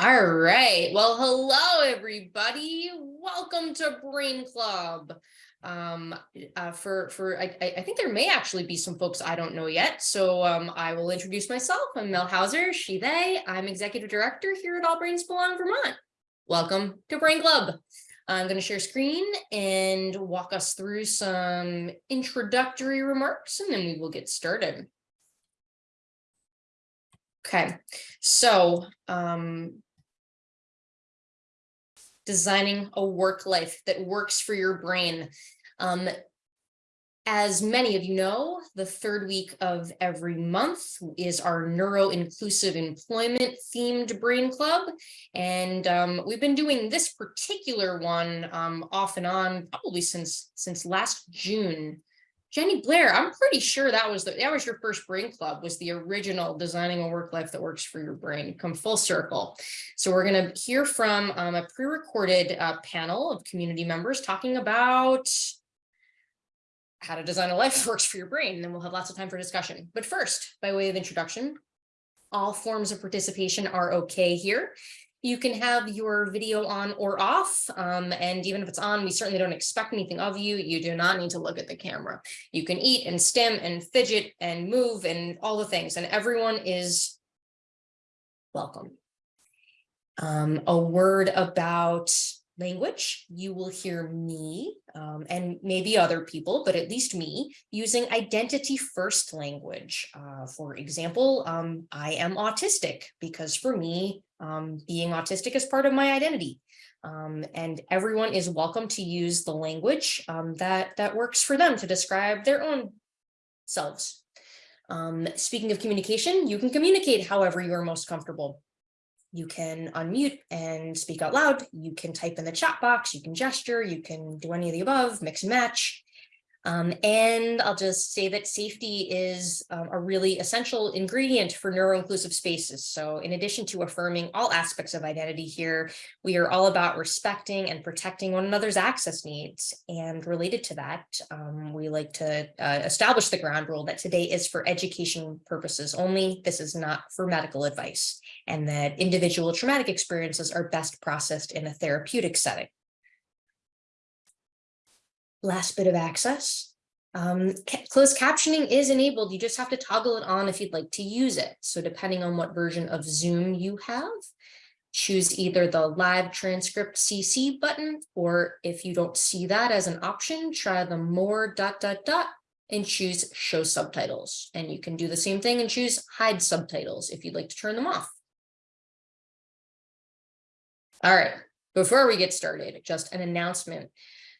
All right. Well, hello, everybody. Welcome to Brain Club. Um, uh, for for I, I think there may actually be some folks I don't know yet. So um, I will introduce myself. I'm Mel Houser, she, they. I'm executive director here at All Brains Belong Vermont. Welcome to Brain Club. I'm going to share screen and walk us through some introductory remarks, and then we will get started. Okay, so um, designing a work life that works for your brain. Um, as many of you know, the third week of every month is our neuro-inclusive employment themed brain club. And um, we've been doing this particular one um, off and on probably since since last June. Jenny Blair, I'm pretty sure that was the, that was your first brain club was the original designing a work life that works for your brain come full circle. So we're going to hear from um, a pre-recorded uh, panel of community members talking about how to design a life that works for your brain. And then we'll have lots of time for discussion. But first, by way of introduction, all forms of participation are okay here. You can have your video on or off, um, and even if it's on, we certainly don't expect anything of you. You do not need to look at the camera. You can eat and stim and fidget and move and all the things, and everyone is welcome. Um, a word about language, you will hear me um, and maybe other people, but at least me, using identity first language. Uh, for example, um, I am autistic because for me, um, being autistic is part of my identity. Um, and everyone is welcome to use the language um, that, that works for them to describe their own selves. Um, speaking of communication, you can communicate however you are most comfortable. You can unmute and speak out loud. You can type in the chat box. You can gesture. You can do any of the above, mix and match. Um, and I'll just say that safety is um, a really essential ingredient for neuro-inclusive spaces. So in addition to affirming all aspects of identity here, we are all about respecting and protecting one another's access needs. And related to that, um, we like to uh, establish the ground rule that today is for education purposes only. This is not for medical advice and that individual traumatic experiences are best processed in a therapeutic setting. Last bit of access. Um, closed captioning is enabled. You just have to toggle it on if you'd like to use it. So depending on what version of Zoom you have, choose either the live transcript CC button, or if you don't see that as an option, try the more dot dot dot and choose show subtitles. And you can do the same thing and choose hide subtitles if you'd like to turn them off. All right, before we get started, just an announcement.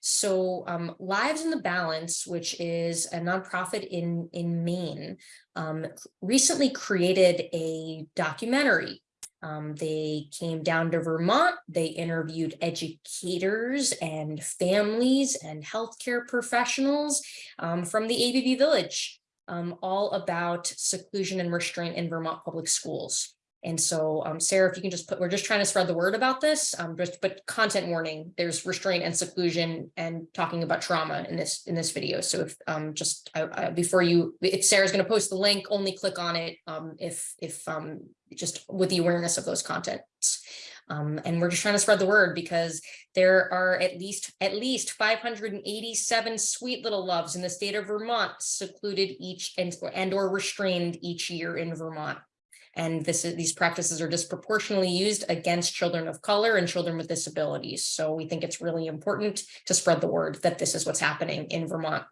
So um, Lives in the Balance, which is a nonprofit in, in Maine, um, recently created a documentary. Um, they came down to Vermont, they interviewed educators and families and healthcare professionals um, from the ABB Village, um, all about seclusion and restraint in Vermont public schools. And so, um, Sarah, if you can just put, we're just trying to spread the word about this, um, just, but content warning, there's restraint and seclusion and talking about trauma in this, in this video. So if, um, just, before you, if Sarah's going to post the link, only click on it, um, if, if, um, just with the awareness of those contents. Um, and we're just trying to spread the word because there are at least at least 587 sweet little loves in the state of Vermont secluded each and, and or restrained each year in Vermont. And this is, these practices are disproportionately used against children of color and children with disabilities. So we think it's really important to spread the word that this is what's happening in Vermont.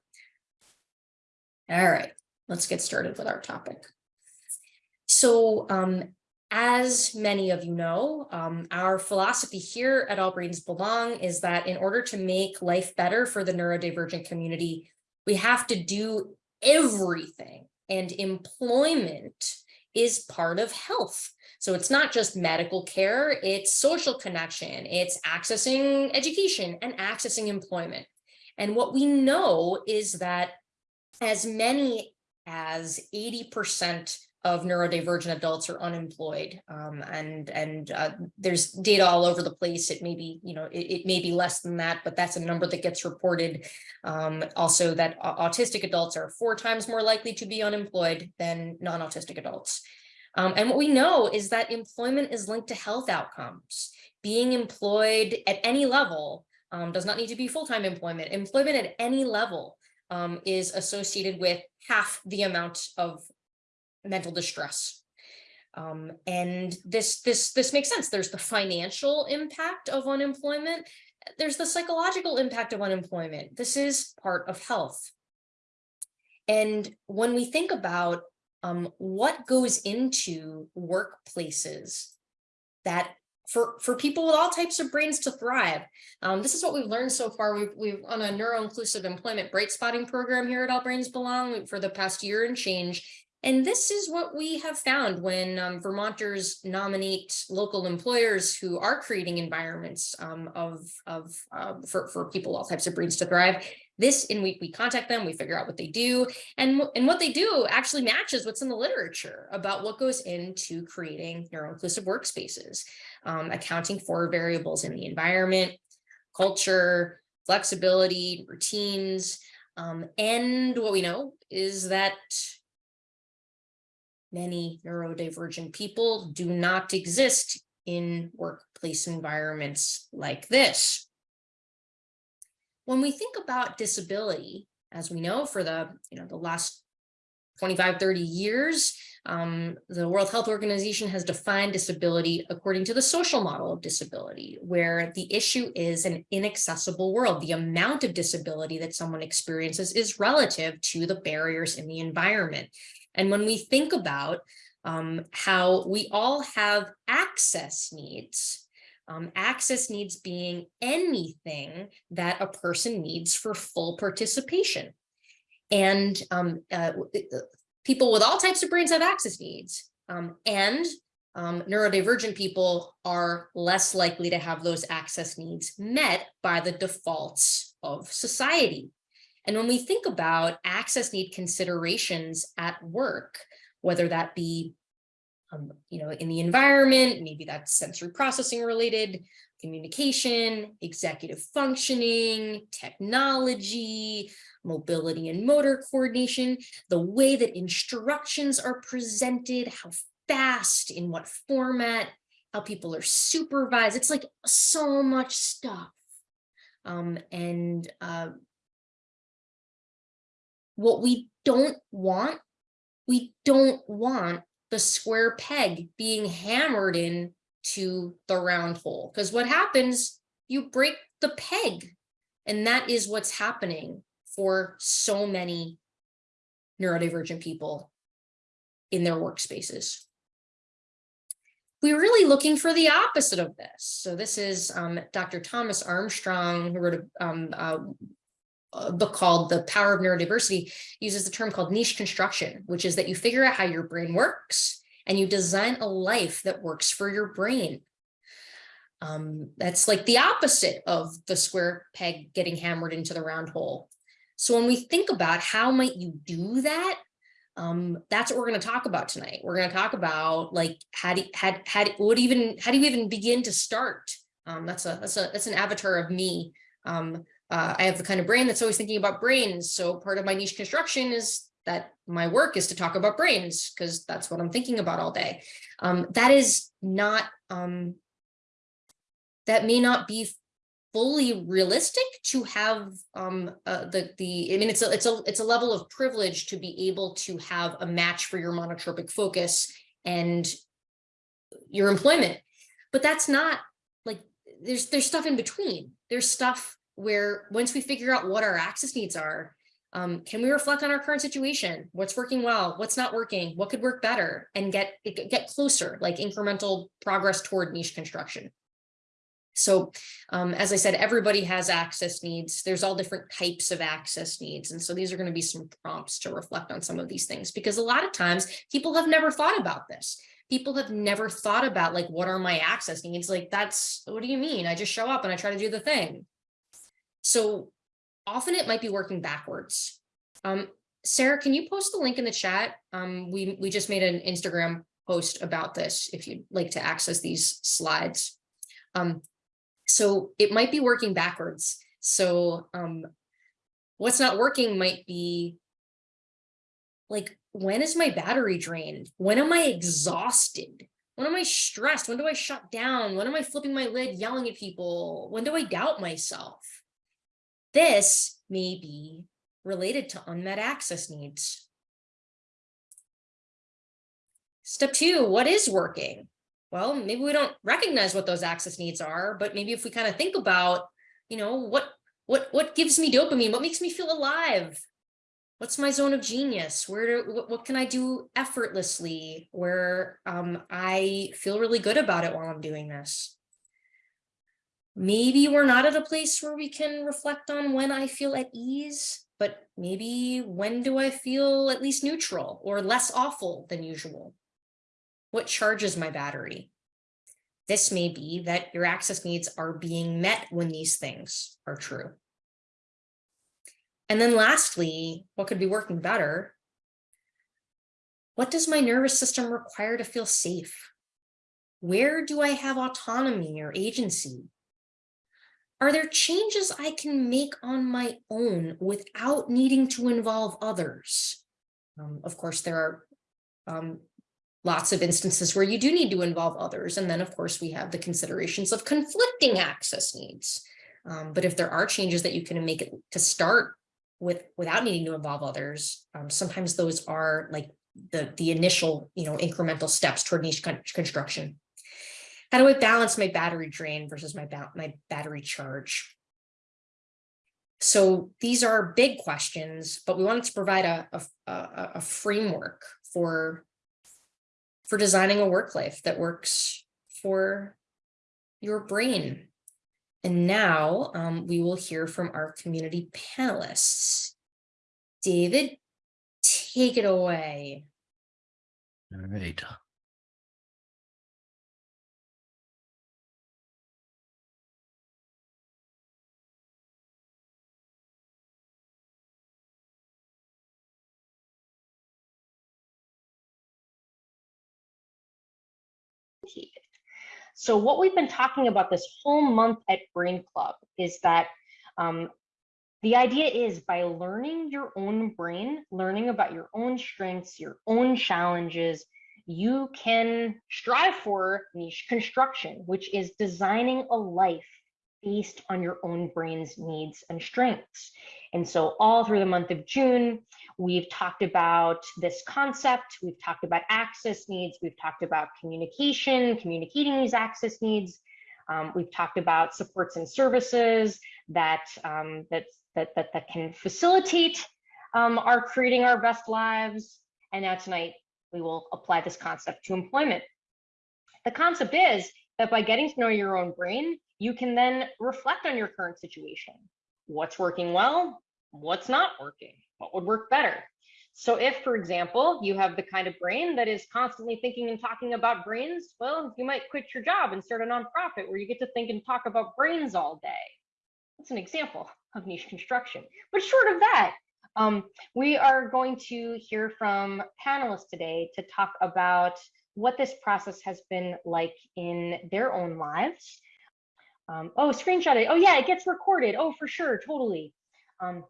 All right, let's get started with our topic. So um, as many of you know, um, our philosophy here at All Brains Belong is that in order to make life better for the neurodivergent community, we have to do everything and employment is part of health. So it's not just medical care, it's social connection, it's accessing education and accessing employment. And what we know is that as many as 80% of neurodivergent adults are unemployed um, and and uh, there's data all over the place it may be you know it, it, may be less than that but that's a number that gets reported um, also that autistic adults are four times more likely to be unemployed than non-autistic adults Um, and what we know is that employment is linked to health outcomes. Being employed at any level um, does not need to be full-time employment. Employment at any level um, is associated with half the amount of mental distress. Um, and this, this, this makes sense. There's the financial impact of unemployment. There's the psychological impact of unemployment. This is part of health. And when we think about um, what goes into workplaces that for, for people with all types of brains to thrive. Um, this is what we've learned so far. We've, we've on a neuro-inclusive employment bright spotting program here at All Brains Belong for the past year and change. And this is what we have found when um, Vermonters nominate local employers who are creating environments um, of, of uh, for, for people, all types of brains to thrive. This, and we, we contact them, we figure out what they do, and, and what they do actually matches what's in the literature about what goes into creating neuro-inclusive workspaces, um, accounting for variables in the environment, culture, flexibility, routines, um, and what we know is that many neurodivergent people do not exist in workplace environments like this. When we think about disability, as we know for the, you know, the last 25, 30 years, um, the World Health Organization has defined disability according to the social model of disability, where the issue is an inaccessible world. The amount of disability that someone experiences is relative to the barriers in the environment. And when we think about um, how we all have access needs, um, access needs being anything that a person needs for full participation. And um, uh, uh, people with all types of brains have access needs. Um, and um, neurodivergent people are less likely to have those access needs met by the defaults of society. And when we think about access need considerations at work, whether that be um, you know, in the environment, maybe that's sensory processing related, communication, executive functioning, technology, mobility and motor coordination, the way that instructions are presented, how fast, in what format, how people are supervised. It's like so much stuff. Um, and uh, what we don't want, we don't want the square peg being hammered in to the round hole. Because what happens, you break the peg. And that is what's happening for so many neurodivergent people in their workspaces. We're really looking for the opposite of this. So this is um, Dr. Thomas Armstrong, who wrote a, um, uh, a book called The Power of Neurodiversity uses the term called niche construction, which is that you figure out how your brain works and you design a life that works for your brain. Um, that's like the opposite of the square peg getting hammered into the round hole. So when we think about how might you do that, um, that's what we're going to talk about tonight. We're going to talk about like how do how, how, do, what even how do you even begin to start? Um, that's a that's a that's an avatar of me um, uh, I have the kind of brain that's always thinking about brains. So part of my niche construction is that my work is to talk about brains because that's what I'm thinking about all day. Um, that is not, um, that may not be fully realistic to have um, uh, the, the, I mean, it's a, it's a, it's a level of privilege to be able to have a match for your monotropic focus and your employment. But that's not like, there's, there's stuff in between. There's stuff where once we figure out what our access needs are, um, can we reflect on our current situation? What's working well? What's not working? What could work better? And get get closer, like incremental progress toward niche construction. So um, as I said, everybody has access needs. There's all different types of access needs. And so these are going to be some prompts to reflect on some of these things because a lot of times people have never thought about this. People have never thought about like, what are my access needs? Like, that's, what do you mean? I just show up and I try to do the thing. So often it might be working backwards. Um, Sarah, can you post the link in the chat? Um, we, we just made an Instagram post about this if you'd like to access these slides. Um, so it might be working backwards. So um, what's not working might be like when is my battery drained? When am I exhausted? When am I stressed? When do I shut down? When am I flipping my lid, yelling at people? When do I doubt myself? This may be related to unmet access needs. Step two, what is working? Well, maybe we don't recognize what those access needs are, but maybe if we kind of think about, you know, what what what gives me dopamine? What makes me feel alive? What's my zone of genius? Where what, what can I do effortlessly where um, I feel really good about it while I'm doing this? Maybe we're not at a place where we can reflect on when I feel at ease, but maybe when do I feel at least neutral or less awful than usual? What charges my battery? This may be that your access needs are being met when these things are true. And then lastly, what could be working better? What does my nervous system require to feel safe? Where do I have autonomy or agency? Are there changes I can make on my own without needing to involve others? Um, of course, there are um, lots of instances where you do need to involve others. And then, of course, we have the considerations of conflicting access needs. Um, but if there are changes that you can make it to start with without needing to involve others, um, sometimes those are like the, the initial, you know, incremental steps toward niche construction. How do I balance my battery drain versus my, ba my battery charge? So these are big questions, but we wanted to provide a, a, a, framework for, for designing a work life that works for your brain. And now um, we will hear from our community panelists. David, take it away. All right. So what we've been talking about this whole month at Brain Club is that um, the idea is by learning your own brain, learning about your own strengths, your own challenges, you can strive for niche construction, which is designing a life based on your own brain's needs and strengths. And so all through the month of June, we've talked about this concept, we've talked about access needs, we've talked about communication, communicating these access needs. Um, we've talked about supports and services that, um, that, that, that, that can facilitate um, our creating our best lives. And now tonight, we will apply this concept to employment. The concept is that by getting to know your own brain, you can then reflect on your current situation. What's working well? What's not working? What would work better? So if, for example, you have the kind of brain that is constantly thinking and talking about brains, well, you might quit your job and start a nonprofit where you get to think and talk about brains all day. That's an example of niche construction. But short of that, um, we are going to hear from panelists today to talk about what this process has been like in their own lives. Um, oh, screenshot it. Oh, yeah, it gets recorded. Oh, for sure, totally. Um,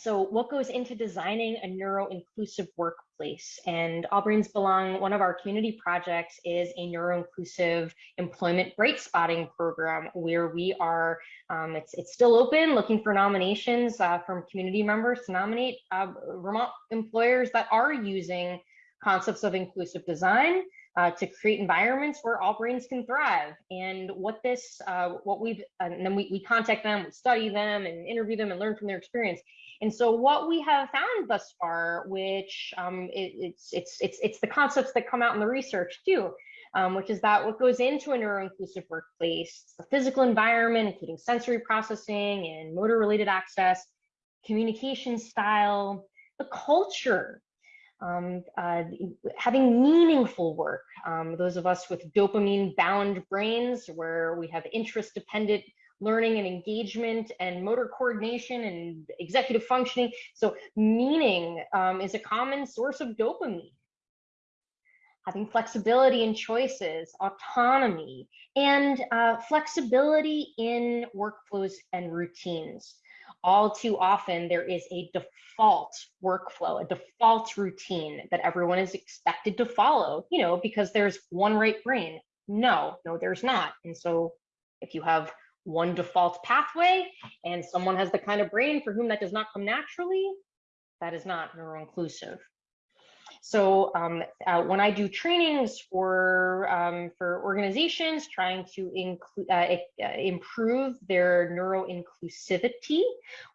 so what goes into designing a neuro-inclusive workplace? All Brains Belong, one of our community projects is a neuro-inclusive employment bright spotting program where we are, um, it's, it's still open, looking for nominations uh, from community members to nominate uh, Vermont employers that are using concepts of inclusive design uh, to create environments where all brains can thrive. And what this, uh, what we've, and then we, we contact them, we study them and interview them and learn from their experience. And so what we have found thus far, which um, it, it's, it's, it's, it's the concepts that come out in the research too, um, which is that what goes into a neuro-inclusive workplace, the physical environment, including sensory processing and motor related access, communication style, the culture, um, uh, having meaningful work. Um, those of us with dopamine bound brains where we have interest dependent learning and engagement and motor coordination and executive functioning. So meaning um, is a common source of dopamine. Having flexibility in choices, autonomy, and uh, flexibility in workflows and routines. All too often there is a default workflow, a default routine that everyone is expected to follow, you know, because there's one right brain. No, no, there's not. And so if you have one default pathway and someone has the kind of brain for whom that does not come naturally, that is not neuro-inclusive. So um, uh, when I do trainings for um, for organizations trying to include uh, uh, improve their neuro inclusivity,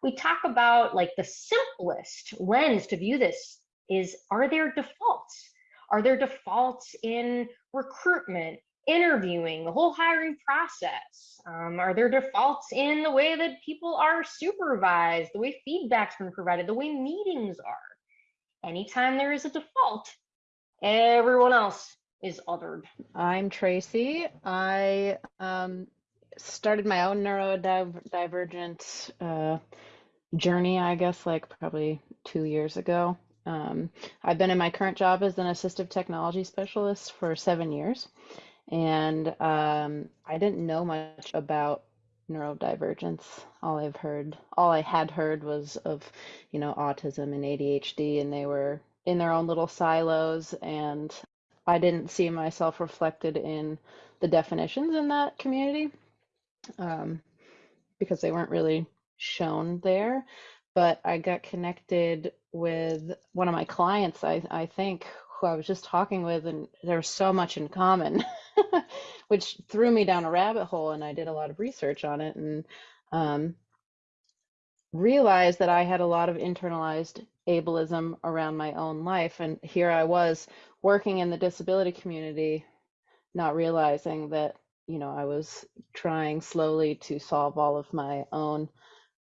we talk about like the simplest lens to view this is: Are there defaults? Are there defaults in recruitment, interviewing, the whole hiring process? Um, are there defaults in the way that people are supervised, the way feedback's been provided, the way meetings are? Anytime there is a default, everyone else is othered. I'm Tracy. I um, started my own neurodivergent uh, journey, I guess, like probably two years ago. Um, I've been in my current job as an assistive technology specialist for seven years. And um, I didn't know much about neurodivergence. All I've heard, all I had heard was of, you know, autism and ADHD, and they were in their own little silos. And I didn't see myself reflected in the definitions in that community um, because they weren't really shown there. But I got connected with one of my clients, I, I think, who I was just talking with, and there was so much in common, which threw me down a rabbit hole. And I did a lot of research on it and um, realized that I had a lot of internalized ableism around my own life. And here I was working in the disability community, not realizing that, you know, I was trying slowly to solve all of my own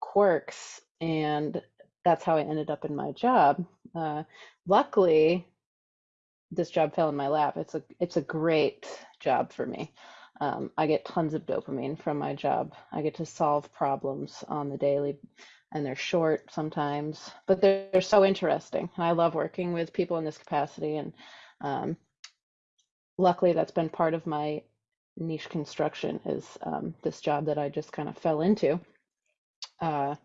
quirks. And that's how I ended up in my job. Uh, luckily, this job fell in my lap. It's a it's a great job for me. Um, I get tons of dopamine from my job. I get to solve problems on the daily, and they're short sometimes, but they're, they're so interesting. And I love working with people in this capacity. And um, luckily, that's been part of my niche construction is um, this job that I just kind of fell into. Uh,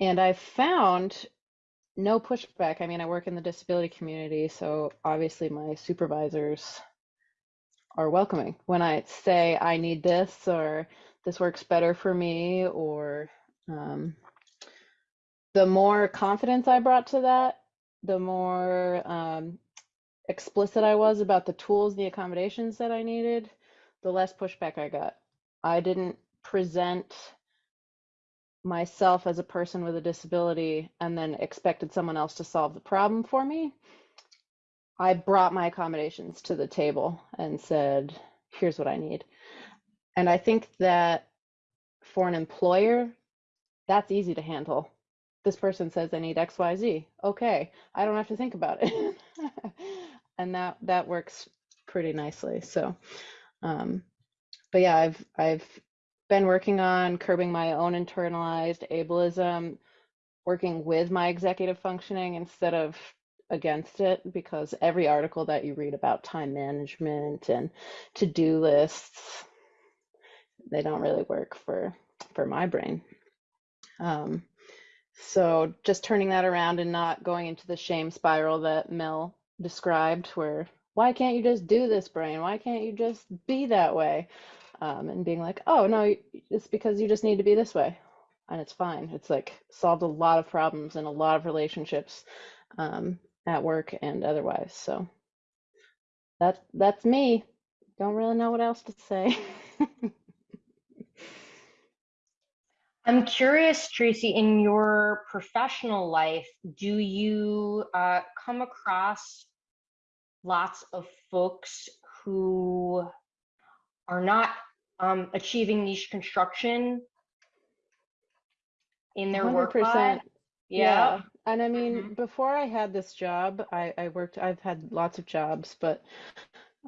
and I found no pushback. I mean, I work in the disability community, so obviously my supervisors are welcoming. When I say I need this or this works better for me, or um, the more confidence I brought to that, the more um, explicit I was about the tools, the accommodations that I needed, the less pushback I got. I didn't present myself as a person with a disability and then expected someone else to solve the problem for me. I brought my accommodations to the table and said, here's what I need. And I think that for an employer, that's easy to handle. This person says I need XYZ. Okay, I don't have to think about it. and that that works pretty nicely. So um but yeah, I've I've been working on curbing my own internalized ableism, working with my executive functioning instead of against it because every article that you read about time management and to-do lists they don't really work for for my brain. Um, so just turning that around and not going into the shame spiral that mel described where why can't you just do this brain? Why can't you just be that way um, and being like, oh no, it's because you just need to be this way, and it's fine. It's like solved a lot of problems in a lot of relationships um, at work and otherwise. So that's that's me. Don't really know what else to say. I'm curious, Tracy, in your professional life, do you uh, come across lots of folks who are not um, achieving niche construction in their work 100%. life. Yeah. And I mean, Mhm. before I had this job, I, I worked, I've had lots of jobs, but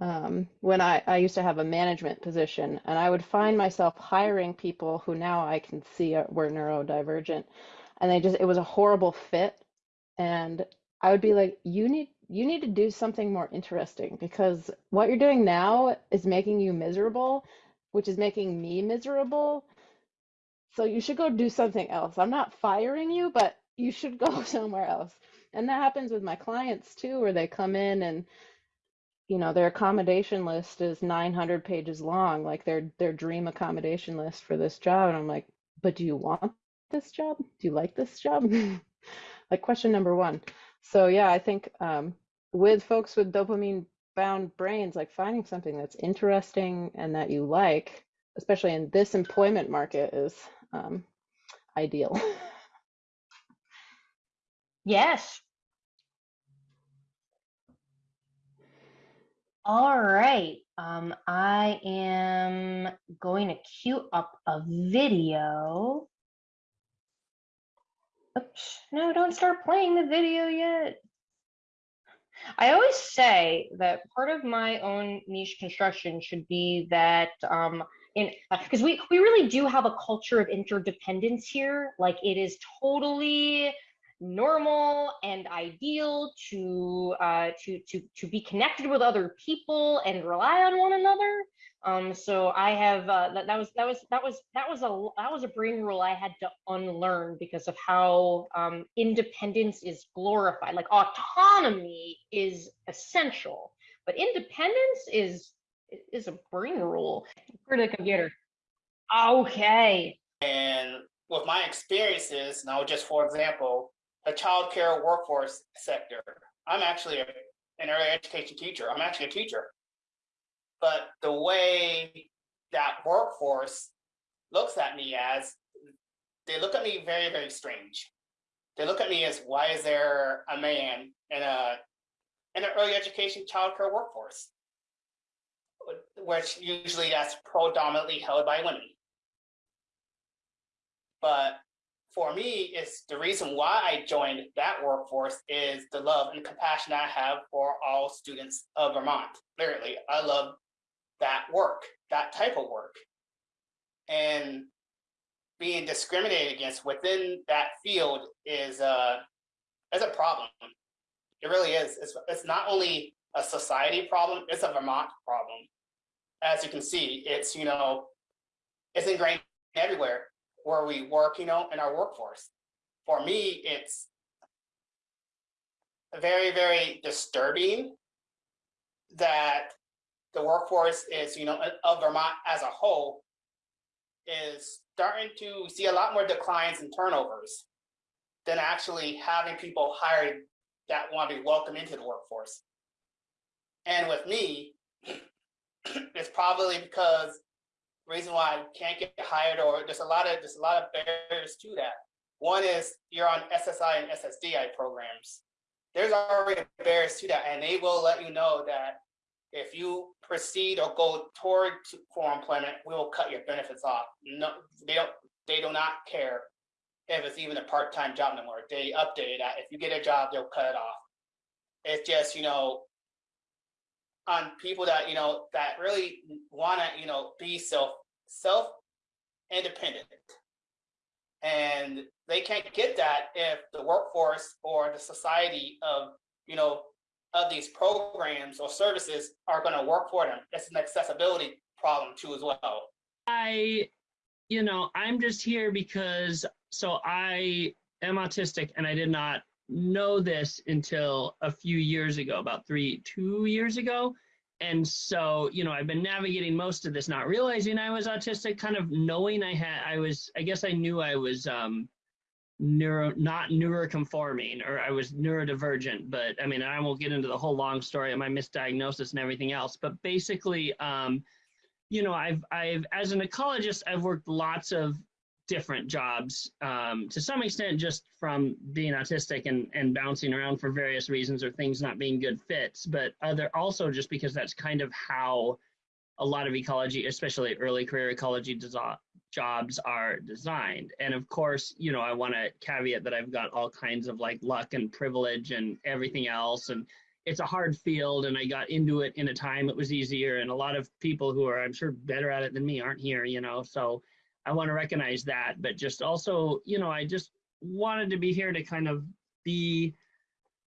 um, when I, I used to have a management position and I would find myself hiring people who now I can see are, were neurodivergent and they just, it was a horrible fit. And I would be like, you need, you need to do something more interesting because what you're doing now is making you miserable, which is making me miserable. So you should go do something else. I'm not firing you, but you should go somewhere else. And that happens with my clients too, where they come in and you know their accommodation list is 900 pages long, like their their dream accommodation list for this job. And I'm like, but do you want this job? Do you like this job? like question number one. So yeah, I think um, with folks with dopamine bound brains, like finding something that's interesting and that you like, especially in this employment market, is um, ideal. Yes. All right. Um, I am going to queue up a video. Oops, no, don't start playing the video yet. I always say that part of my own niche construction should be that um, in because we we really do have a culture of interdependence here. Like it is totally normal and ideal to uh, to to to be connected with other people and rely on one another. Um, so I have uh, that, that was that was that was that was a that was a brain rule I had to unlearn because of how um, independence is glorified. Like autonomy is essential, but independence is is a brain rule for the computer. Okay. And with my experiences, now just for example, the childcare workforce sector, I'm actually a, an early education teacher. I'm actually a teacher. But the way that workforce looks at me as, they look at me very, very strange. They look at me as, why is there a man in a in an early education childcare workforce? Which usually that's predominantly held by women. But for me, it's the reason why I joined that workforce is the love and compassion I have for all students of Vermont. Literally, I love that work, that type of work. And being discriminated against within that field is uh, is a problem. It really is. It's, it's not only a society problem, it's a Vermont problem. As you can see, it's, you know, it's ingrained everywhere where we work, you know, in our workforce. For me, it's very, very disturbing that the workforce is, you know, of Vermont as a whole is starting to see a lot more declines in turnovers than actually having people hired that want to be welcomed into the workforce. And with me, it's probably because reason why I can't get hired or there's a lot of there's a lot of barriers to that. One is you're on SSI and SSDI programs. There's already barriers to that, and they will let you know that if you proceed or go toward for employment, we will cut your benefits off. No, they don't. They do not care if it's even a part-time job anymore. They updated that. If you get a job, they'll cut it off. It's just you know on people that you know that really want to you know be self self independent and they can't get that if the workforce or the society of you know of these programs or services are going to work for them That's an accessibility problem too as well I, you know, I'm just here because so I am autistic and I did not know this until a few years ago, about three, two years ago. And so, you know, I've been navigating most of this, not realizing I was autistic, kind of knowing I had, I was, I guess I knew I was um, neuro, not neuroconforming or I was neurodivergent. But I mean, I won't get into the whole long story of my misdiagnosis and everything else. But basically, um, you know, I've, I've, as an ecologist, I've worked lots of different jobs um, to some extent just from being autistic and, and bouncing around for various reasons or things not being good fits but other also just because that's kind of how a lot of ecology especially early career ecology jobs are designed. And of course you know i want to caveat that i've got all kinds of like luck and privilege and everything else and it's a hard field and i got into it in a time it was easier and a lot of people who are i'm sure better at it than me aren't here you know so I want to recognize that, but just also, you know, I just wanted to be here to kind of be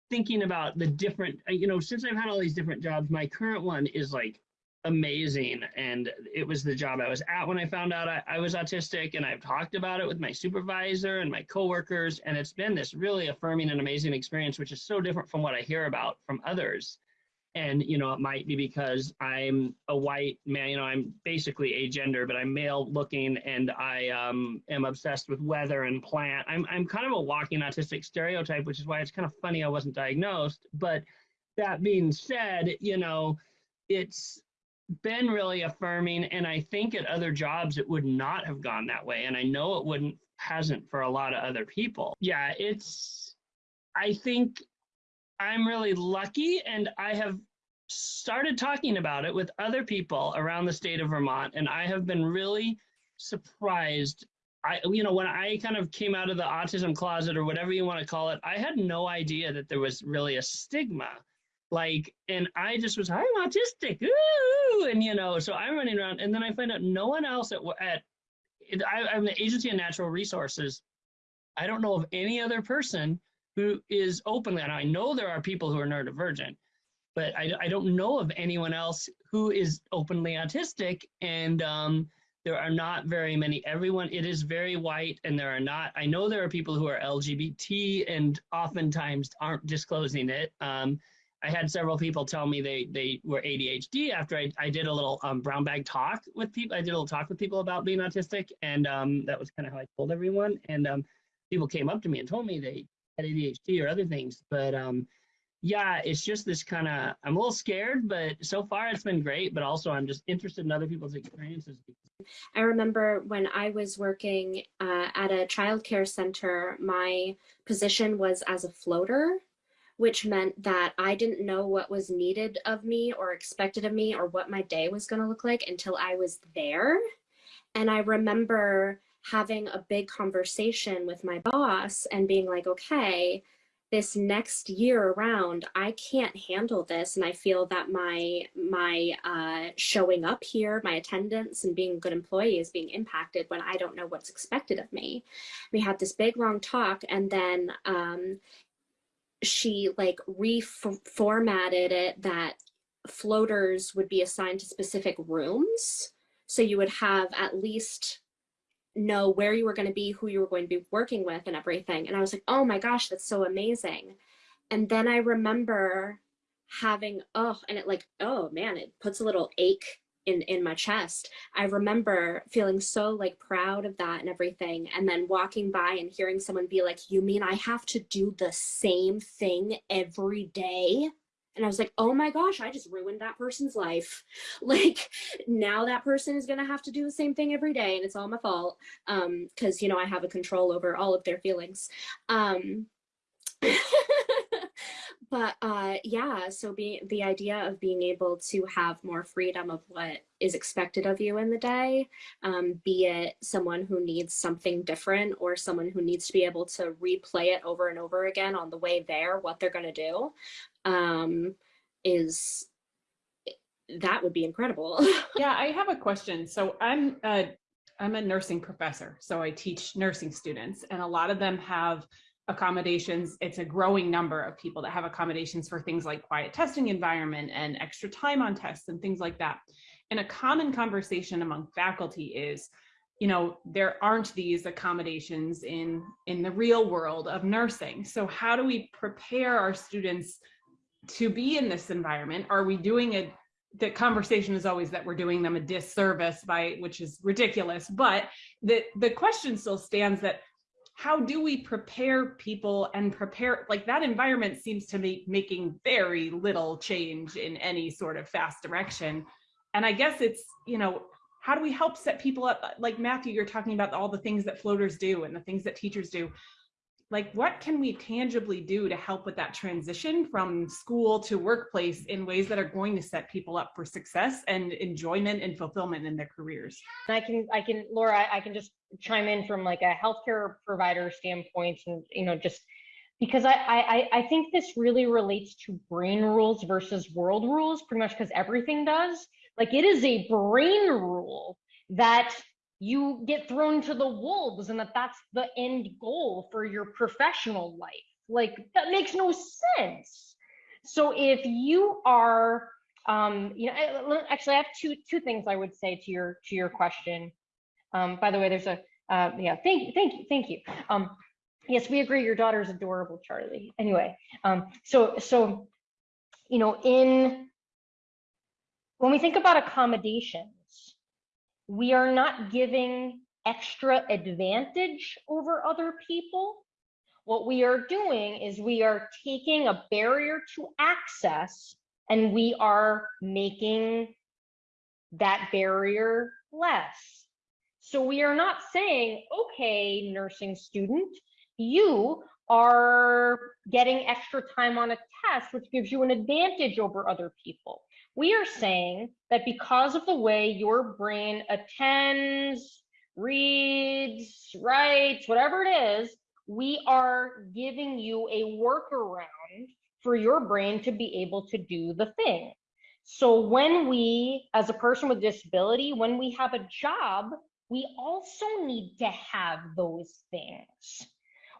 thinking about the different, you know, since I've had all these different jobs, my current one is like amazing. And it was the job I was at when I found out I, I was autistic. And I've talked about it with my supervisor and my coworkers. And it's been this really affirming and amazing experience, which is so different from what I hear about from others. And, you know, it might be because I'm a white man, you know, I'm basically agender, but I'm male looking and I um, am obsessed with weather and plant. I'm, I'm kind of a walking autistic stereotype, which is why it's kind of funny I wasn't diagnosed. But that being said, you know, it's been really affirming. And I think at other jobs, it would not have gone that way. And I know it wouldn't, hasn't for a lot of other people. Yeah, it's, I think I'm really lucky and I have started talking about it with other people around the state of Vermont and I have been really surprised I you know when I kind of came out of the autism closet or whatever you want to call it I had no idea that there was really a stigma like and I just was I'm autistic ooh and you know so I'm running around and then I find out no one else at at I, I'm the agency of natural resources I don't know of any other person who is openly, and I know there are people who are neurodivergent, but I, I don't know of anyone else who is openly autistic. And um, there are not very many. Everyone, it is very white, and there are not. I know there are people who are LGBT and oftentimes aren't disclosing it. Um, I had several people tell me they they were ADHD after I, I did a little um, brown bag talk with people. I did a little talk with people about being autistic, and um, that was kind of how I told everyone. And um, people came up to me and told me they had ADHD or other things. But um, yeah, it's just this kind of, I'm a little scared, but so far it's been great. But also, I'm just interested in other people's experiences. I remember when I was working uh, at a childcare center, my position was as a floater, which meant that I didn't know what was needed of me or expected of me or what my day was going to look like until I was there. And I remember having a big conversation with my boss and being like, okay, this next year around, I can't handle this. And I feel that my, my uh, showing up here, my attendance and being a good employee is being impacted when I don't know what's expected of me. We had this big long talk and then um, she like reformatted it that floaters would be assigned to specific rooms. So you would have at least know where you were going to be, who you were going to be working with and everything. And I was like, oh my gosh, that's so amazing. And then I remember having, oh, and it like, oh man, it puts a little ache in, in my chest. I remember feeling so like proud of that and everything. And then walking by and hearing someone be like, you mean I have to do the same thing every day? And I was like, oh my gosh, I just ruined that person's life. Like now that person is going to have to do the same thing every day and it's all my fault. Um, cause you know, I have a control over all of their feelings. Um, but uh, yeah, so being the idea of being able to have more freedom of what is expected of you in the day, um, be it someone who needs something different or someone who needs to be able to replay it over and over again on the way there, what they're going to do, um, is that would be incredible. yeah, I have a question. So I'm a, I'm a nursing professor, so I teach nursing students, and a lot of them have accommodations. It's a growing number of people that have accommodations for things like quiet testing environment and extra time on tests and things like that. And a common conversation among faculty is, you know, there aren't these accommodations in, in the real world of nursing. So how do we prepare our students to be in this environment? Are we doing it? The conversation is always that we're doing them a disservice by, which is ridiculous, but the, the question still stands that how do we prepare people and prepare like that environment seems to be making very little change in any sort of fast direction. And i guess it's you know how do we help set people up? Like matthew you're talking about all the things that floaters do and the things that teachers do like what can we tangibly do to help with that transition from school to workplace in ways that are going to set people up for success and enjoyment and fulfillment in their careers? I can i can laura i can just chime in from like a healthcare provider standpoint and you know just because I, I I think this really relates to brain rules versus world rules pretty much because everything does. Like it is a brain rule that you get thrown to the wolves and that that's the end goal for your professional life like that makes no sense so if you are um, you know, actually, I have two two things I would say to your to your question. Um, by the way, there's a uh, yeah, thank you, thank you, thank you. Um, yes, we agree. Your daughter's adorable, Charlie. Anyway, um, so so, you know, in when we think about accommodations, we are not giving extra advantage over other people. What we are doing is we are taking a barrier to access and we are making that barrier less. So we are not saying, okay, nursing student, you are getting extra time on a test, which gives you an advantage over other people. We are saying that because of the way your brain attends, reads, writes, whatever it is, we are giving you a workaround for your brain to be able to do the thing. So when we, as a person with disability, when we have a job, we also need to have those things.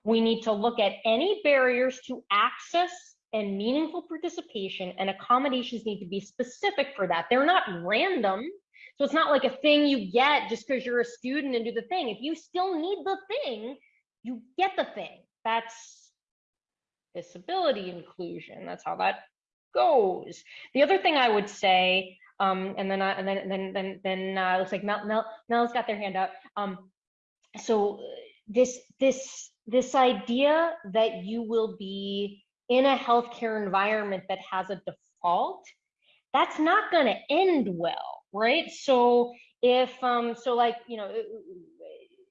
We need to look at any barriers to access and meaningful participation and accommodations need to be specific for that. They're not random. So it's not like a thing you get just because you're a student and do the thing. If you still need the thing, you get the thing. That's disability inclusion. That's how that goes. The other thing I would say, um, and then I, and then then then then uh, looks like Mel Mel Mel's got their hand up. Um, so this this this idea that you will be in a healthcare environment that has a default, that's not going to end well, right? So if um so like you know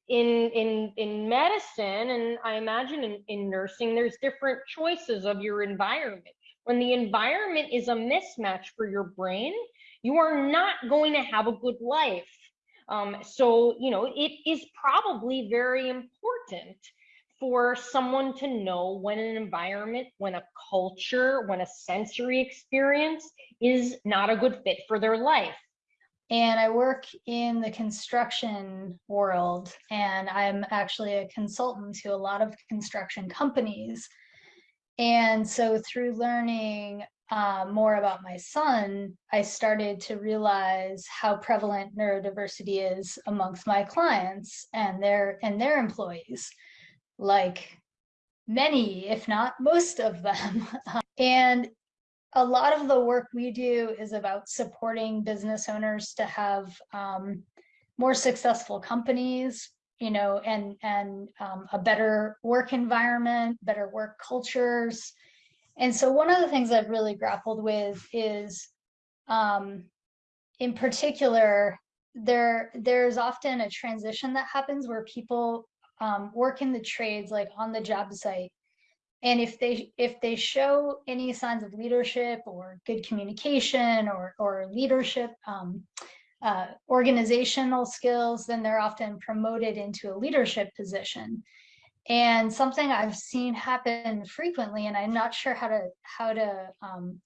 in in in medicine and i imagine in, in nursing there's different choices of your environment when the environment is a mismatch for your brain you are not going to have a good life um, so you know it is probably very important for someone to know when an environment when a culture when a sensory experience is not a good fit for their life and I work in the construction world, and I'm actually a consultant to a lot of construction companies. And so through learning uh, more about my son, I started to realize how prevalent neurodiversity is amongst my clients and their and their employees, like many, if not most of them. and a lot of the work we do is about supporting business owners to have um, more successful companies, you know, and and um, a better work environment, better work cultures. And so one of the things I've really grappled with is, um, in particular, there there's often a transition that happens where people um, work in the trades, like on the job site, and if they if they show any signs of leadership or good communication or or leadership um, uh, organizational skills then they're often promoted into a leadership position. And something i've seen happen frequently and i'm not sure how to how to um,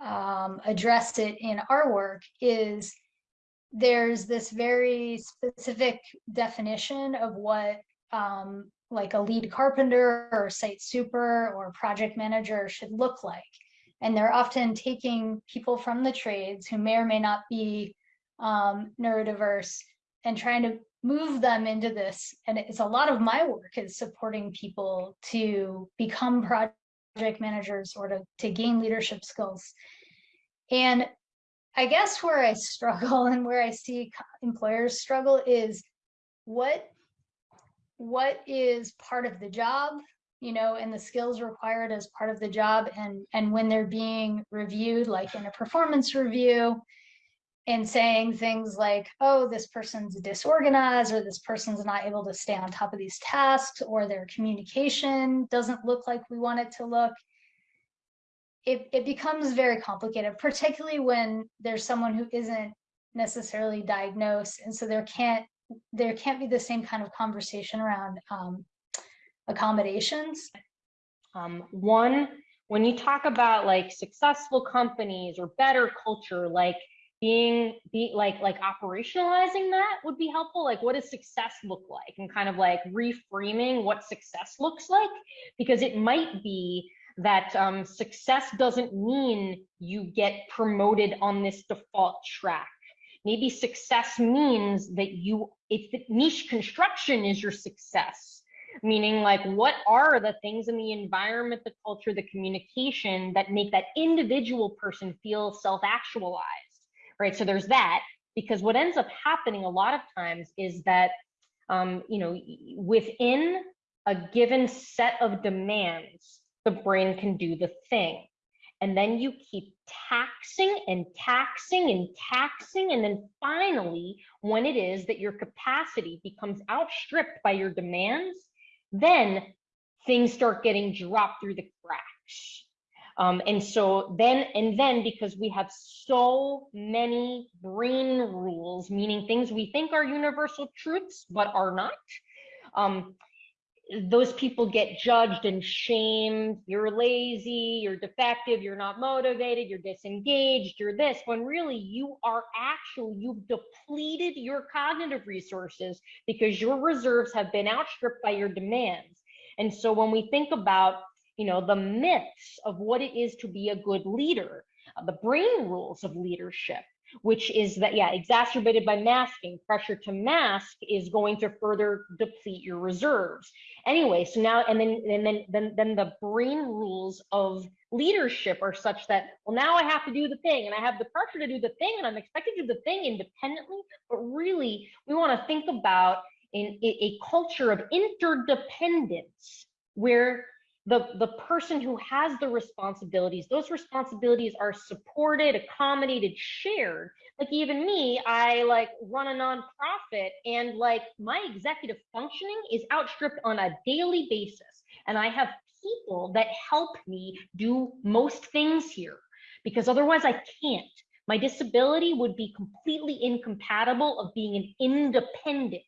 um, address it in our work is there's this very specific definition of what um, like a lead carpenter or site super or project manager should look like. And they're often taking people from the trades who may or may not be um, neurodiverse and trying to move them into this. And it's a lot of my work is supporting people to become project managers or to, to gain leadership skills. And I guess where I struggle and where I see employers struggle is what what is part of the job you know and the skills required as part of the job and and when they're being reviewed like in a performance review and saying things like oh this person's disorganized or this person's not able to stay on top of these tasks or their communication doesn't look like we want it to look it, it becomes very complicated particularly when there's someone who isn't necessarily diagnosed and so there can't there can't be the same kind of conversation around um, accommodations. Um, one, when you talk about like successful companies or better culture, like being be like like operationalizing that would be helpful. Like what does success look like and kind of like reframing what success looks like because it might be that um, success doesn't mean you get promoted on this default track. Maybe success means that you, if the niche construction is your success, meaning like what are the things in the environment, the culture, the communication that make that individual person feel self-actualized, right? So there's that, because what ends up happening a lot of times is that, um, you know, within a given set of demands, the brain can do the thing. And then you keep taxing and taxing and taxing. And then finally, when it is that your capacity becomes outstripped by your demands, then things start getting dropped through the cracks. Um, and so then, and then because we have so many brain rules, meaning things we think are universal truths, but are not, um, those people get judged and shamed. You're lazy, you're defective, you're not motivated, you're disengaged, you're this, when really you are actually, you've depleted your cognitive resources because your reserves have been outstripped by your demands. And so when we think about, you know, the myths of what it is to be a good leader, uh, the brain rules of leadership, which is that, yeah, exacerbated by masking. Pressure to mask is going to further deplete your reserves. Anyway, so now, and then, and then, then, then the brain rules of leadership are such that, well, now I have to do the thing and I have the pressure to do the thing and I'm expected to do the thing independently. But really, we want to think about in a, culture of interdependence where the the person who has the responsibilities those responsibilities are supported accommodated shared. Like even me i like run a nonprofit and like my executive functioning is outstripped on a daily basis. And i have people that help me do most things here because otherwise i can't. My disability would be completely incompatible of being an independent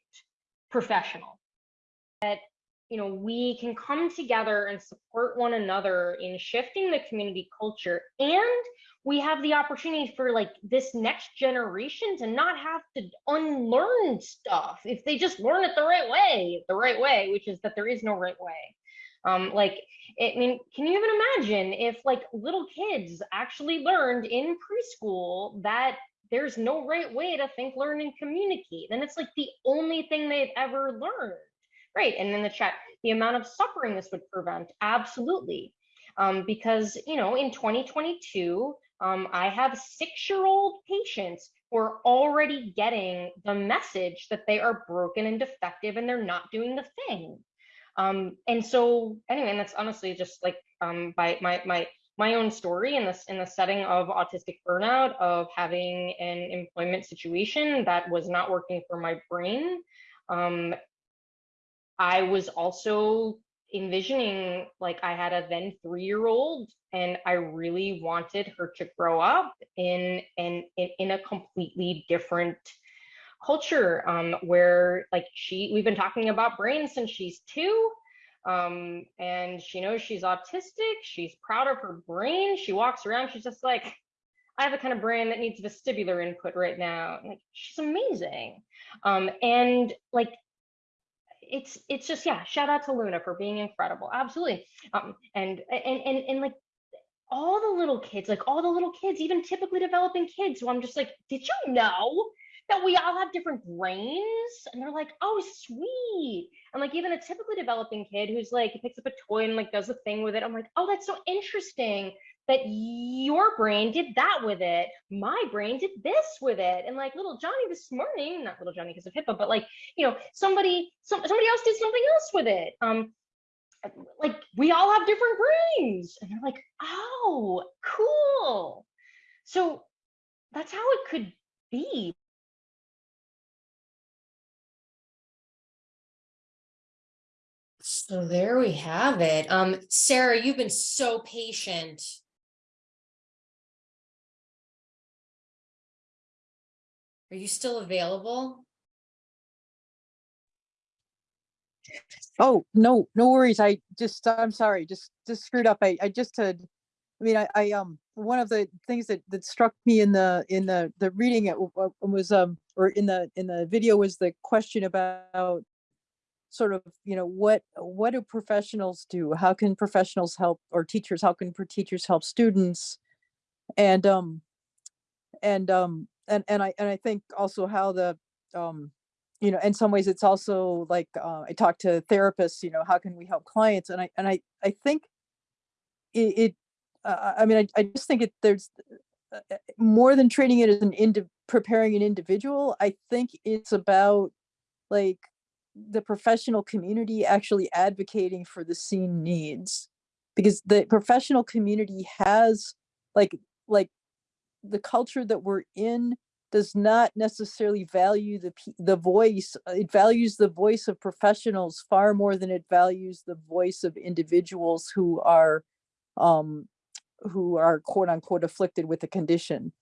professional. That you know, we can come together and support one another in shifting the community culture. And we have the opportunity for like this next generation to not have to unlearn stuff if they just learn it the right way, the right way, which is that there is no right way. Um, like, I mean, can you even imagine if like little kids actually learned in preschool that there's no right way to think, learn, and communicate? Then it's like the only thing they've ever learned. Right. And in the chat, the amount of suffering this would prevent. Absolutely. Um, because, you know, in 2022, um, I have six year old patients who are already getting the message that they are broken and defective and they're not doing the thing. Um, and so, anyway, and that's honestly just like um, by my, my, my own story in this in the setting of autistic burnout of having an employment situation that was not working for my brain um, I was also envisioning like I had a then three year old and I really wanted her to grow up in in in, a completely different culture um, where like she we've been talking about brain since she's two um, and she knows she's autistic she's proud of her brain she walks around she's just like I have a kind of brain that needs vestibular input right now. Like she's amazing. Um, and like it's it's just yeah shout out to luna for being incredible absolutely. Um and and and, and like all the little kids like all the little kids even typically developing kids who i'm just like did you know that we all have different brains? And they're like oh sweet. And like even a typically developing kid who's like he picks up a toy and like does a thing with it i'm like oh that's so interesting that your brain did that with it. My brain did this with it. And like little Johnny this morning, not little Johnny because of HIPAA, but like, you know, somebody, some, somebody else did something else with it. Um, like we all have different brains. And they're like, oh, cool. So that's how it could be. So there we have it. Um, Sarah, you've been so patient. Are you still available? Oh, no, no worries. I just, I'm sorry, just, just screwed up. I, I just had, I mean, I, I, um, one of the things that, that struck me in the, in the, the reading it was, um, or in the, in the video was the question about sort of, you know, what, what do professionals do? How can professionals help or teachers, how can teachers help students? And, um, and, um, and, and I, and I think also how the, um, you know, in some ways it's also like, uh, I talk to therapists, you know, how can we help clients? And I, and I, I think it, it uh, I mean, I, I just think it, there's uh, uh, more than treating it as an indi- preparing an individual. I think it's about like the professional community actually advocating for the scene needs because the professional community has like like the culture that we're in does not necessarily value the the voice uh, it values the voice of professionals far more than it values the voice of individuals who are um who are quote unquote afflicted with a condition.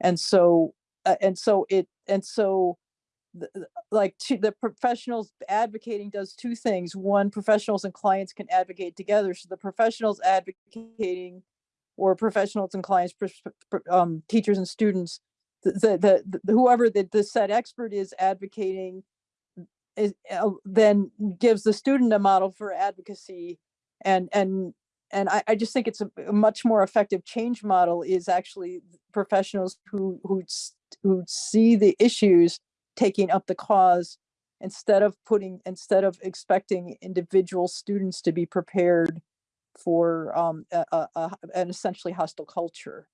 And so uh, and so it and so like to the professionals advocating does two things. One professionals and clients can advocate together so the professionals advocating or professionals and clients um, teachers and students the, the, the whoever the, the said expert is advocating is uh, then gives the student a model for advocacy and and and I, I just think it's a, a much more effective change model is actually professionals who who who see the issues taking up the cause instead of putting instead of expecting individual students to be prepared for um a, a, a- an essentially hostile culture.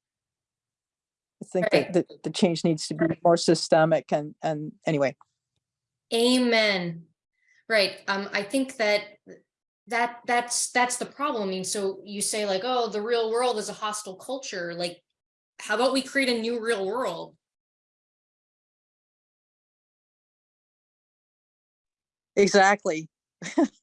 I think Right. that, that the change needs to be more systemic and and anyway. Amen. Right. Um, I think that that that's that's the problem. I mean, so you say like, oh, the real world is a hostile culture. Like, how about we create a new real world? Exactly.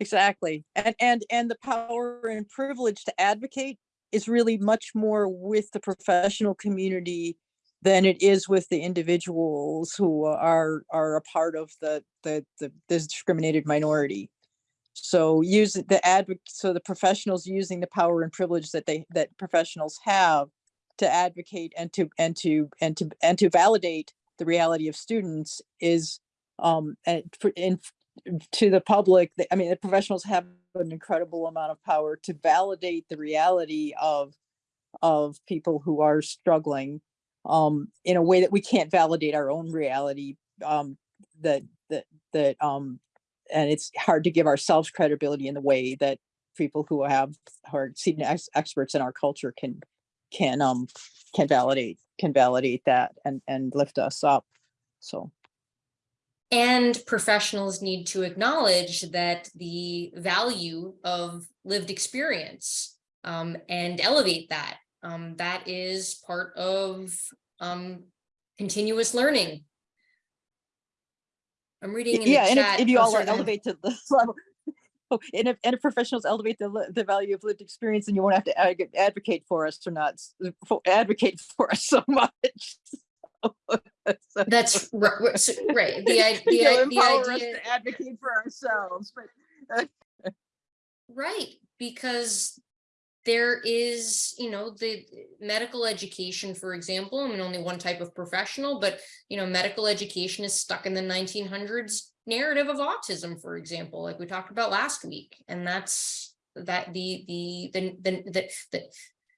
Exactly. And, and, and the power and privilege to advocate is really much more with the professional community than it is with the individuals who are, are a part of the, the, the this discriminated minority. So use the advocate, so the professionals using the power and privilege that they, that professionals have to advocate and to, and to, and to, and to validate the reality of students is um, in to the public, I mean, the professionals have an incredible amount of power to validate the reality of of people who are struggling um in a way that we can't validate our own reality um that that that um and it's hard to give ourselves credibility in the way that people who have who are seen as experts in our culture can can um can validate can validate that and and lift us up so And professionals need to acknowledge that the value of lived experience um, and elevate that. Um, that is part of um, continuous learning. I'm reading in the yeah and if, if you oh, all sorry, go ahead. elevate to the level oh, and if, and if professionals elevate the, the value of lived experience then you won't have to advocate for us or not s- fo- advocate for us so much So- so- That's ri- ri- so- right. The, the, the idea. to advocate for ourselves but uh, Right, because there is, you know, the medical education, for example, I mean, only one type of professional, but, you know, medical education is stuck in the nineteen hundreds narrative of autism, for example, like we talked about last week. And that's that the, the, the, the, the, the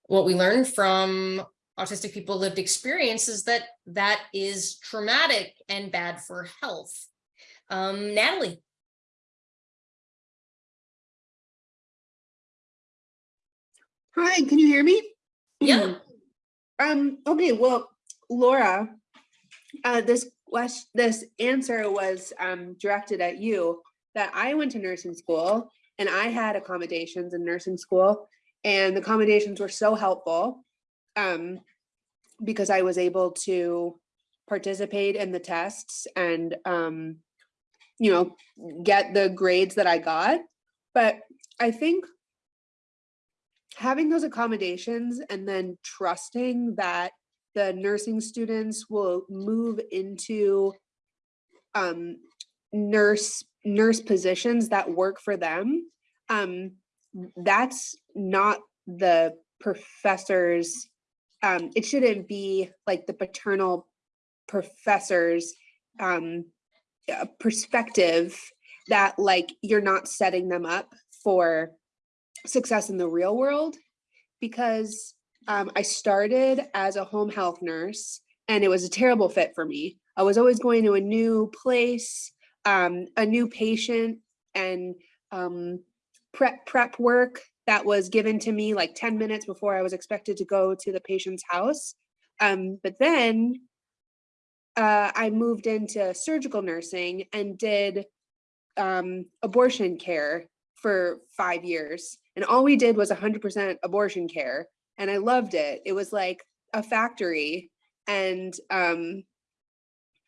what we learned from autistic people lived experiences that that is traumatic and bad for health. Um, Natalie, Hi, can you hear me? yeah, Um, okay, well, Laura, uh, this question, this answer was um, directed at you that I went to nursing school and I had accommodations in nursing school and the accommodations were so helpful um, because I was able to participate in the tests and, um, you know, get the grades that I got. But I think having those accommodations and then trusting that the nursing students will move into um, nurse nurse positions that work for them um, that's not the professors um, it shouldn't be like the paternal professors um, uh, perspective that like you're not setting them up for success in the real world because um, I started as a home health nurse and it was a terrible fit for me. I was always going to a new place, um, a new patient and um, prep prep work that was given to me like 10 minutes before I was expected to go to the patient's house. Um, but then uh, I moved into surgical nursing and did um, abortion care for five years. And all we did was 100% abortion care. And I loved it. It was like a factory. And um,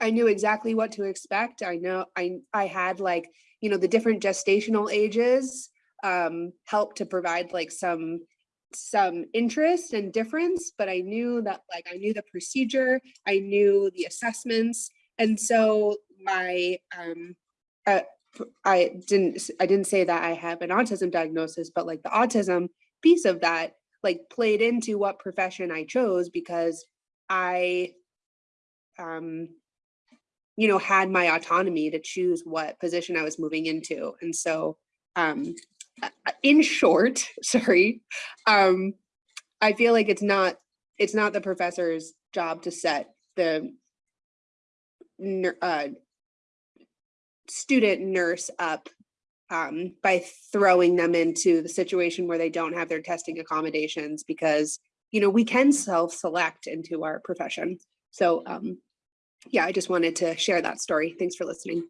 I knew exactly what to expect. I know I, I had like, you know, the different gestational ages um, helped to provide like some some interest and difference, but I knew that like I knew the procedure, I knew the assessments. And so my um uh, I didn't I didn't say that I have an autism diagnosis, but like the autism piece of that like played into what profession I chose because I um you know had my autonomy to choose what position I was moving into. And so um in short, sorry, um, I feel like it's not it's not the professor's job to set the uh, student nurse up um, by throwing them into the situation where they don't have their testing accommodations because you know we can self-select into our profession. So um, yeah, I just wanted to share that story. Thanks for listening.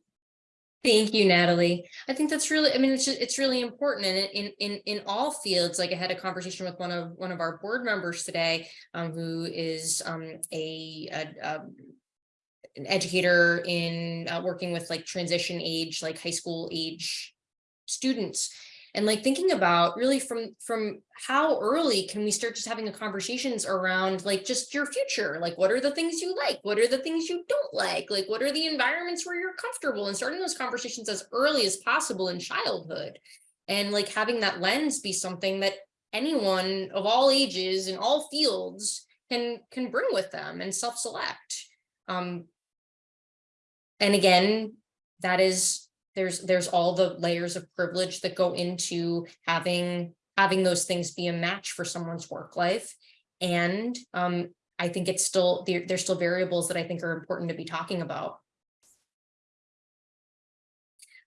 Thank you, Natalie. I think that's really, I mean, it's, ju- it's really important and in, in, in all fields, like I had a conversation with one of, one of our board members today, um, who is, um, a, a, um, an educator in, uh, working with like transition age, like high school age students. And like thinking about really from, from how early can we start just having a conversations around like just your future? Like, what are the things you like? What are the things you don't like? Like, what are the environments where you're comfortable and starting those conversations as early as possible in childhood? And like having that lens be something that anyone of all ages in all fields can, can bring with them and self-select. Um, and again, that is there's there's all the layers of privilege that go into having having those things be a match for someone's work life and um i think it's still there, there's still variables that i think are important to be talking about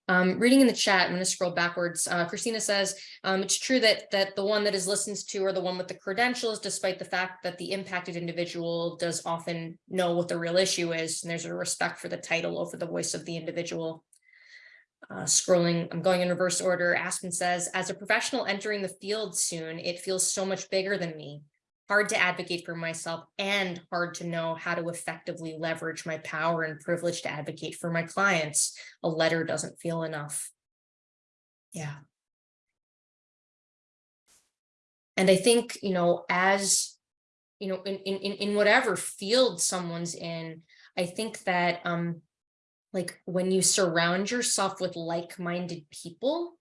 um, reading in the chat, I'm going to scroll backwards. Uh, Christina says, um, it's true that that the one that is listened to or the one with the credentials, despite the fact that the impacted individual does often know what the real issue is. And there's a respect for the title over the voice of the individual. Uh, scrolling, I'm going in reverse order. Aspen says, as a professional entering the field soon, it feels so much bigger than me. Hard to advocate for myself and hard to know how to effectively leverage my power and privilege to advocate for my clients. A letter doesn't feel enough. Yeah. And I think, you know, as, you know, in, in, in whatever field someone's in, I think that, um, like when you surround yourself with like-minded people,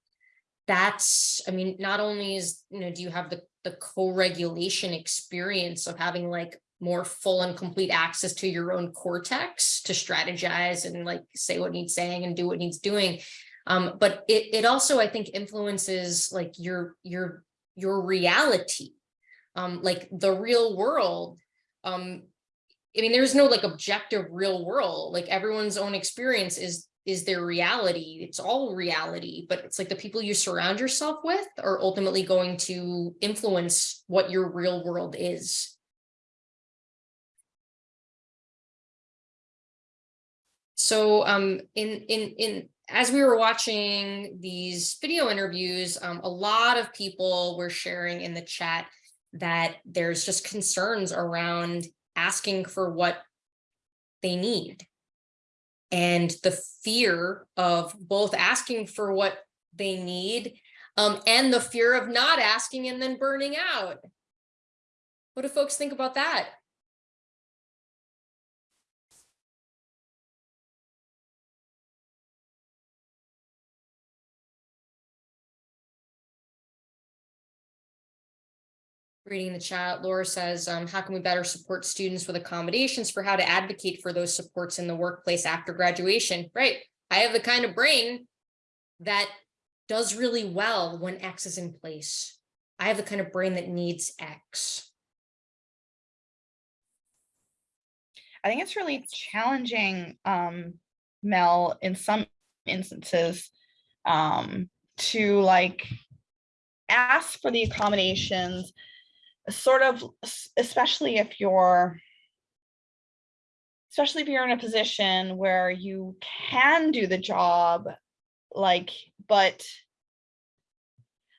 that's, I mean, not only is, you know, do you have the, the co-regulation experience of having like more full and complete access to your own cortex to strategize and like say what needs saying and do what needs doing. Um, but it, it also, I think, influences like your, your, your reality, um, like the real world. Um, I mean, there's no like objective real world, like everyone's own experience is is their reality. It's all reality, but it's like the people you surround yourself with are ultimately going to influence what your real world is. So um, in in in as we were watching these video interviews, um, a lot of people were sharing in the chat that there's just concerns around asking for what they need and the fear of both asking for what they need um, and the fear of not asking and then burning out. What do folks think about that? Reading the chat, Laura says, um, how can we better support students with accommodations for how to advocate for those supports in the workplace after graduation? Right. I have the kind of brain that does really well when X is in place. I have the kind of brain that needs X. I think it's really challenging, um, Mel, in some instances, um, to like ask for the accommodations, sort of, especially if you're, especially if you're in a position where you can do the job, like, but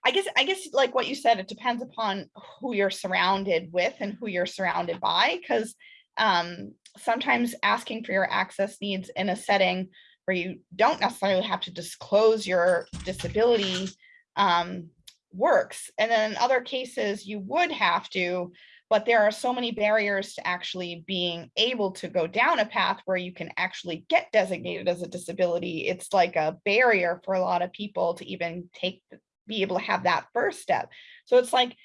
I guess, I guess like what you said, it depends upon who you're surrounded with and who you're surrounded by, because um, sometimes asking for your access needs in a setting where you don't necessarily have to disclose your disability um, works. And then in other cases, you would have to, but there are so many barriers to actually being able to go down a path where you can actually get designated as a disability. It's like a barrier for a lot of people to even take, be able to have that first step. So it's like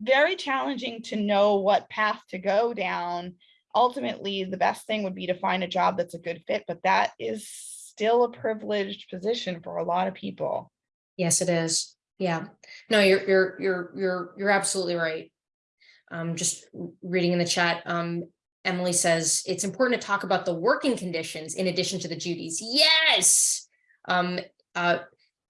very challenging to know what path to go down ultimately the best thing would be to find a job that's a good fit, but that is still a privileged position for a lot of people. Yes, it is. Yeah. No, you're, you're, you're, you're, you're absolutely right. Um, just reading in the chat, um, Emily says, it's important to talk about the working conditions in addition to the duties. Yes. Um, uh,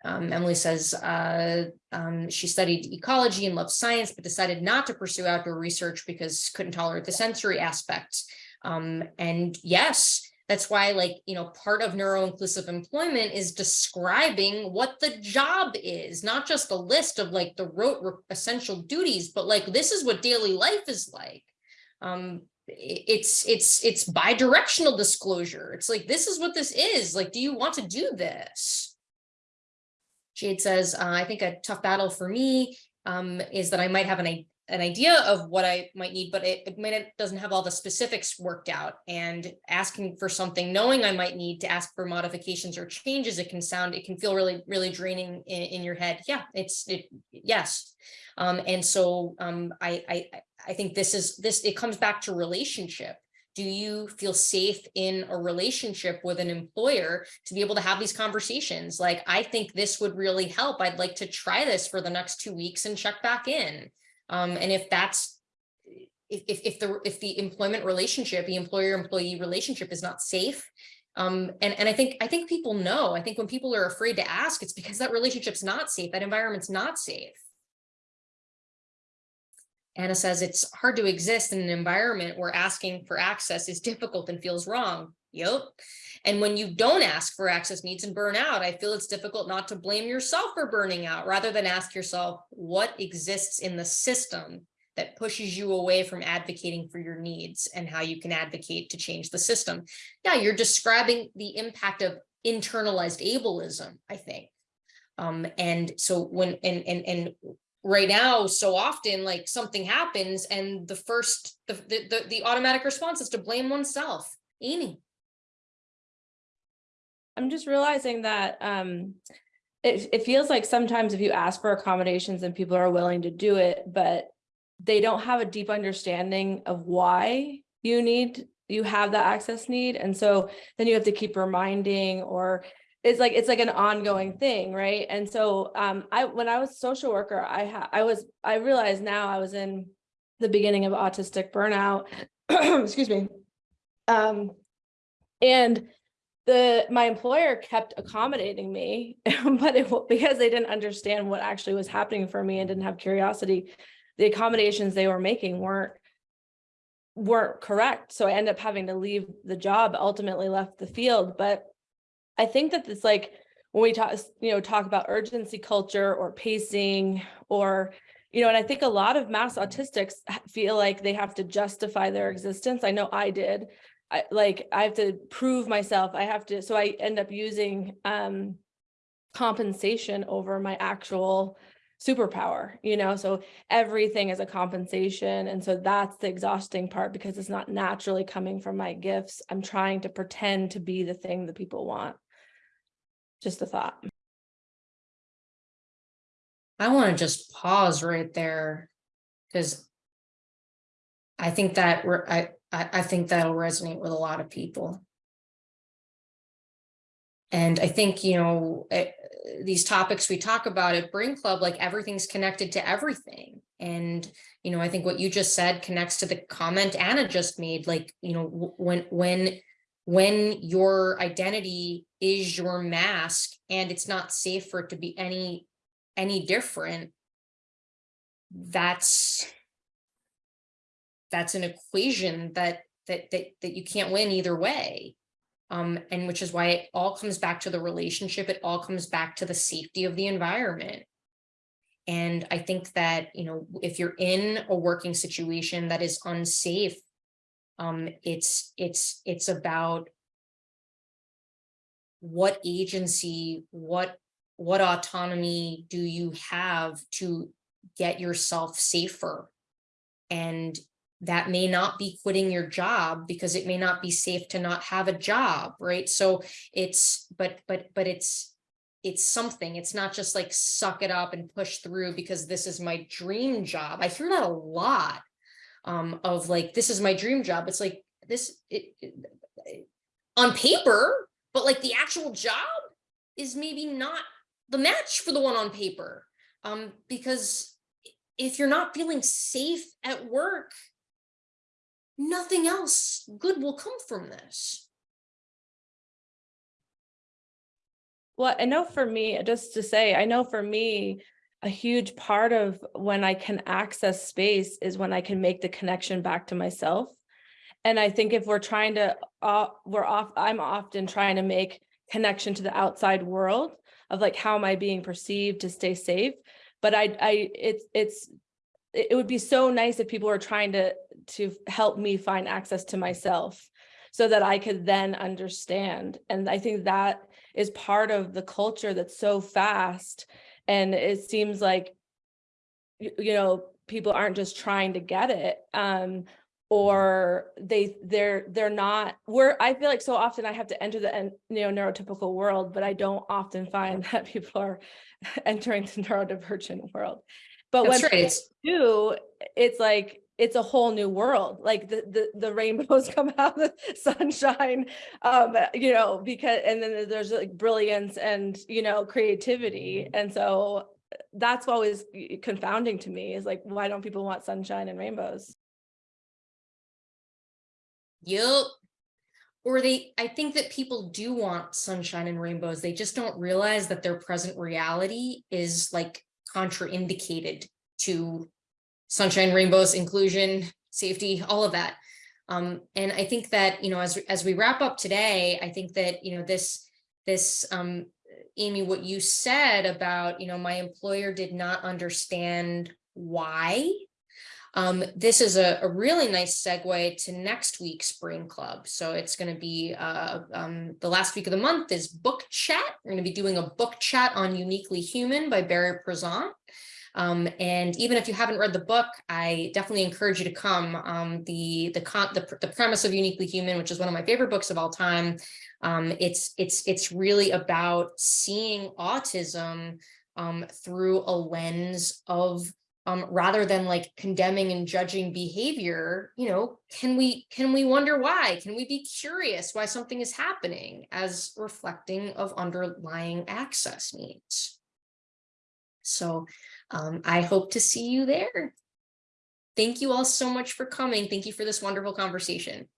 um, Emily says, uh, um, she studied ecology and loved science, but decided not to pursue outdoor research because couldn't tolerate the sensory aspects. Um, and yes, that's why like, you know, part of neuro-inclusive employment is describing what the job is, not just a list of like the rote essential duties, but like, this is what daily life is like. Um, it's, it's, it's bi-directional disclosure. It's like, this is what this is. Like, do you want to do this? Jade says, uh, I think a tough battle for me um, is that I might have an, an idea of what I might need, but it, it might doesn't have all the specifics worked out. And asking for something, knowing I might need to ask for modifications or changes, it can sound, it can feel really, really draining in, in your head. Yeah, it's, it, yes. Um, and so um, I, I- I think this is, this, it comes back to relationship. Do you feel safe in a relationship with an employer to be able to have these conversations? Like, I think this would really help. I'd like to try this for the next two weeks and check back in. Um, and if that's, if, if, if the, if the employment relationship, the employer-employee relationship is not safe, um, and, and I think, I think people know, I think when people are afraid to ask, it's because that relationship's not safe, that environment's not safe. Anna says it's hard to exist in an environment where asking for access is difficult and feels wrong. Yep. And when you don't ask for access needs and burn out, I feel it's difficult not to blame yourself for burning out rather than ask yourself what exists in the system that pushes you away from advocating for your needs and how you can advocate to change the system. Yeah, you're describing the impact of internalized ableism, I think. Um, and so when, and, and, and right now, so often like something happens and the first, the, the, the, the automatic response is to blame oneself. Amy. I'm just realizing that um it it feels like sometimes if you ask for accommodations and people are willing to do it, but they don't have a deep understanding of why you need you have that access need. And so then you have to keep reminding or it's like it's like an ongoing thing, right? And so um I when I was social worker, I I was I realized now I was in the beginning of autistic burnout. Excuse me. Um and the my employer kept accommodating me but it because they didn't understand what actually was happening for me and didn't have curiosity the accommodations they were making weren't weren't correct. So i ended up having to leave the job ultimately left the field. But i think that it's like when we talk you know talk about urgency culture or pacing or you know and i think a lot of mass autistics feel like they have to justify their existence. I know i did I like I have to prove myself. I have to, so I end up using um compensation over my actual superpower, you know, so everything is a compensation. And so that's the exhausting part because it's not naturally coming from my gifts. I'm trying to pretend to be the thing that people want. Just a thought. I want to just pause right there because I think that I, I, I think that'll resonate with a lot of people. And I think, you know, eh, these topics we talk about at Brain Club, like everything's connected to everything. And, you know, I think what you just said connects to the comment Anna just made, like, you know, when, when, when your identity is your mask and it's not safe for it to be any, any different, that's, that's an equation that, that, that, that you can't win either way. Um, and which is why it all comes back to the relationship. It all comes back to the safety of the environment. And I think that, you know, if you're in a working situation that is unsafe, um, it's, it's, it's about what agency, what, what autonomy do you have to get yourself safer? And that may not be quitting your job because it may not be safe to not have a job, right? So it's, but, but, but it's, it's something, it's not just like suck it up and push through because this is my dream job. I hear that a lot um, of like, this is my dream job. It's like this, it, it- on paper, but like the actual job is maybe not the match for the one on paper. Um, because if you're not feeling safe at work, nothing else good will come from this. Well, I know for me, just to say, I know for me, a huge part of when I can access space is when I can make the connection back to myself. And I think if we're trying to, uh, we're off, I'm often trying to make connection to the outside world of like, how am I being perceived to stay safe? But I, I, it's, it's, it would be so nice if people were trying to, to help me find access to myself so that I could then understand. And I think that is part of the culture that's so fast. And it seems like, you know, people aren't just trying to get it. Um, or they they're they're not we're i feel like so often i have to enter the you know neurotypical world but i don't often find that people are entering the neurodivergent world but when That's right, people do it's like it's a whole new world like the the, the rainbows come out the sunshine um you know because and then there's like brilliance and you know creativity and so that's always confounding to me is like why don't people want sunshine and rainbows Yup. Or they, I think that people do want sunshine and rainbows. They just don't realize that their present reality is like contraindicated to sunshine, rainbows, inclusion, safety, all of that. Um, and I think that, you know, as, as we wrap up today, I think that, you know, this, this, um, Amy, what you said about, you know, my employer did not understand why um, this is a, a really nice segue to next week's Brain Club. So it's going to be uh, um, the last week of the month is book chat. We're going to be doing a book chat on Uniquely Human by Barry Prizant. Um, and even if you haven't read the book, I definitely encourage you to come. Um, the the, con the the premise of Uniquely Human, which is one of my favorite books of all time, um, it's it's it's really about seeing autism um, through a lens of um, rather than like condemning and judging behavior, you know, can we can we wonder why? Can we be curious why something is happening as reflecting of underlying access needs? So um, I hope to see you there. Thank you all so much for coming. Thank you for this wonderful conversation.